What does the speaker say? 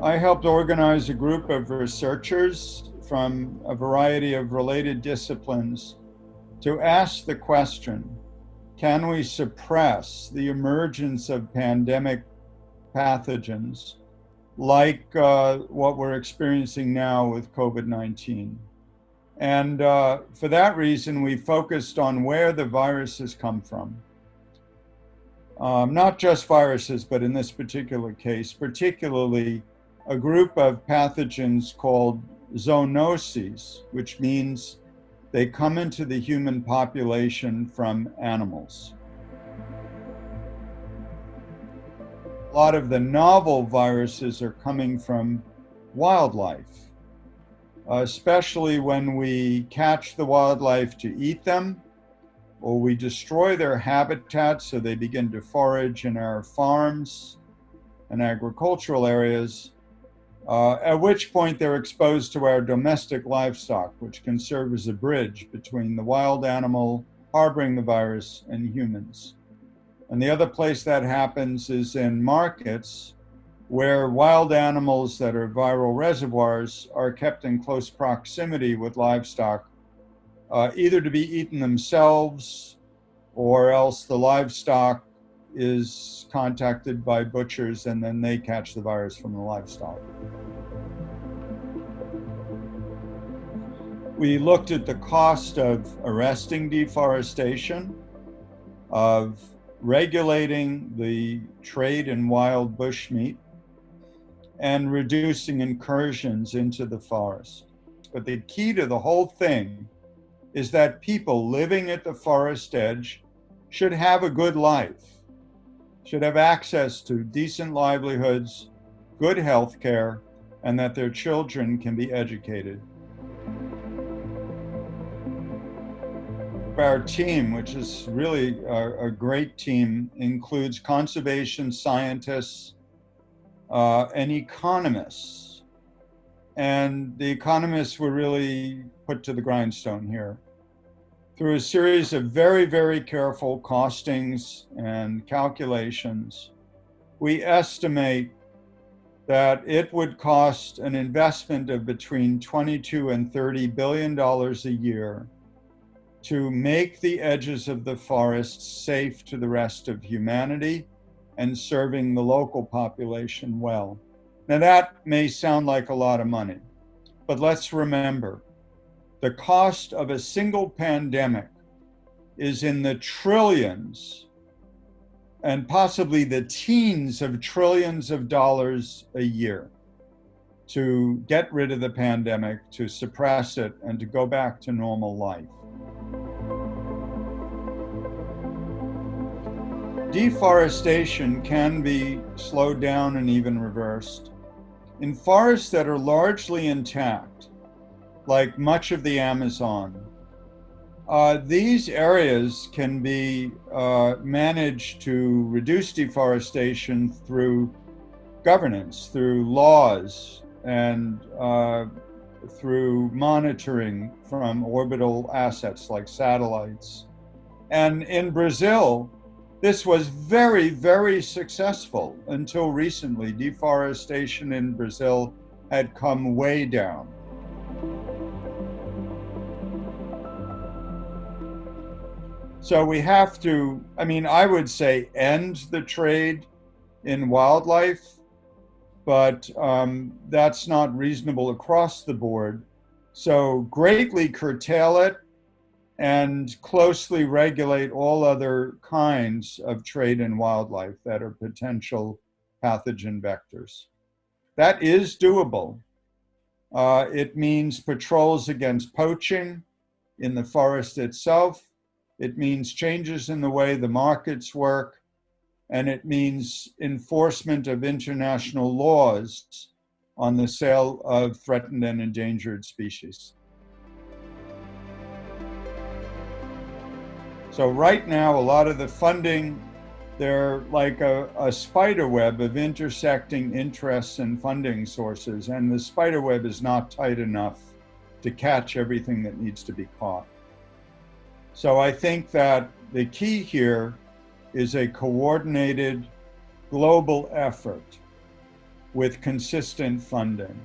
I helped organize a group of researchers from a variety of related disciplines to ask the question, can we suppress the emergence of pandemic pathogens like uh, what we're experiencing now with COVID-19? And uh, for that reason, we focused on where the viruses come from. Um, not just viruses, but in this particular case, particularly a group of pathogens called zoonoses, which means they come into the human population from animals. A lot of the novel viruses are coming from wildlife especially when we catch the wildlife to eat them or we destroy their habitat so they begin to forage in our farms and agricultural areas, uh, at which point they're exposed to our domestic livestock, which can serve as a bridge between the wild animal harboring the virus and humans. And the other place that happens is in markets where wild animals that are viral reservoirs are kept in close proximity with livestock, uh, either to be eaten themselves or else the livestock is contacted by butchers and then they catch the virus from the livestock. We looked at the cost of arresting deforestation, of regulating the trade in wild bushmeat, and reducing incursions into the forest. But the key to the whole thing is that people living at the forest edge should have a good life, should have access to decent livelihoods, good health care, and that their children can be educated. Our team, which is really a, a great team, includes conservation scientists, uh, and economists. And the economists were really put to the grindstone here. Through a series of very, very careful costings and calculations, we estimate that it would cost an investment of between 22 and 30 billion dollars a year to make the edges of the forest safe to the rest of humanity and serving the local population well. Now that may sound like a lot of money, but let's remember the cost of a single pandemic is in the trillions and possibly the teens of trillions of dollars a year to get rid of the pandemic, to suppress it, and to go back to normal life. Deforestation can be slowed down and even reversed. In forests that are largely intact, like much of the Amazon, uh, these areas can be uh, managed to reduce deforestation through governance, through laws, and uh, through monitoring from orbital assets like satellites. And in Brazil, this was very, very successful until recently. Deforestation in Brazil had come way down. So we have to, I mean, I would say end the trade in wildlife, but um, that's not reasonable across the board. So greatly curtail it and closely regulate all other kinds of trade in wildlife that are potential pathogen vectors. That is doable. Uh, it means patrols against poaching in the forest itself. It means changes in the way the markets work. And it means enforcement of international laws on the sale of threatened and endangered species. So right now, a lot of the funding, they're like a, a spider web of intersecting interests and funding sources, and the spider web is not tight enough to catch everything that needs to be caught. So I think that the key here is a coordinated global effort with consistent funding.